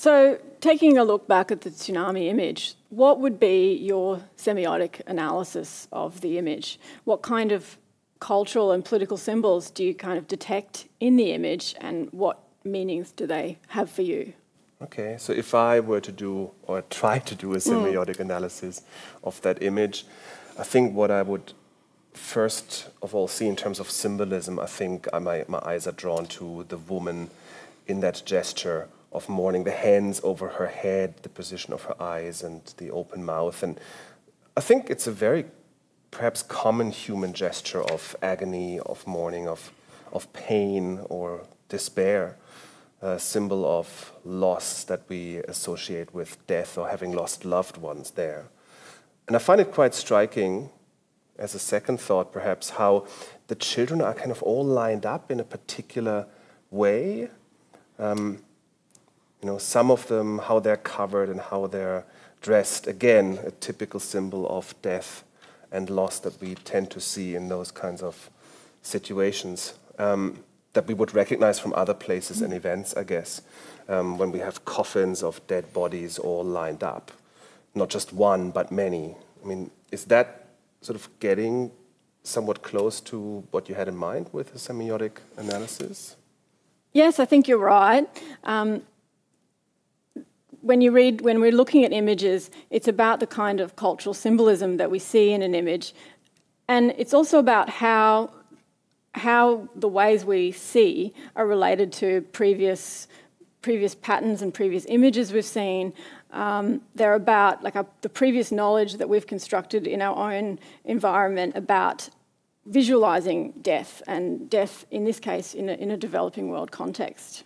So, taking a look back at the tsunami image, what would be your semiotic analysis of the image? What kind of cultural and political symbols do you kind of detect in the image, and what meanings do they have for you? Okay, so if I were to do or try to do a mm. semiotic mm. analysis of that image, I think what I would first of all see in terms of symbolism, I think my, my eyes are drawn to the woman in that gesture of mourning, the hands over her head, the position of her eyes, and the open mouth. And I think it's a very perhaps common human gesture of agony, of mourning, of, of pain or despair, a symbol of loss that we associate with death or having lost loved ones there. And I find it quite striking, as a second thought perhaps, how the children are kind of all lined up in a particular way. Um, you know, some of them, how they're covered and how they're dressed, again, a typical symbol of death and loss that we tend to see in those kinds of situations um, that we would recognize from other places and events, I guess, um, when we have coffins of dead bodies all lined up. Not just one, but many. I mean, is that sort of getting somewhat close to what you had in mind with a semiotic analysis? Yes, I think you're right. Um, when you read, when we're looking at images, it's about the kind of cultural symbolism that we see in an image. And it's also about how, how the ways we see are related to previous, previous patterns and previous images we've seen. Um, they're about like a, the previous knowledge that we've constructed in our own environment about visualizing death, and death in this case in a, in a developing world context.